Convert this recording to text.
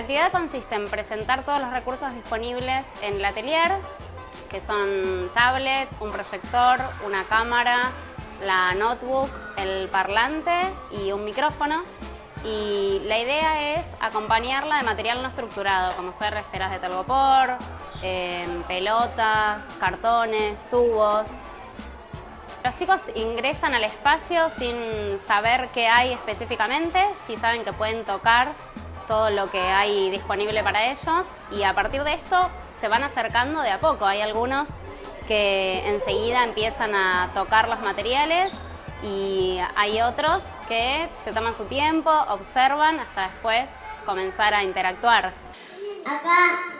actividad consiste en presentar todos los recursos disponibles en el atelier, que son tablet, un proyector, una cámara, la notebook, el parlante y un micrófono. Y la idea es acompañarla de material no estructurado, como ser esferas de telgopor, em, pelotas, cartones, tubos. Los chicos ingresan al espacio sin saber qué hay específicamente, si saben que pueden tocar todo lo que hay disponible para ellos y a partir de esto se van acercando de a poco. Hay algunos que enseguida empiezan a tocar los materiales y hay otros que se toman su tiempo, observan hasta después comenzar a interactuar. Acá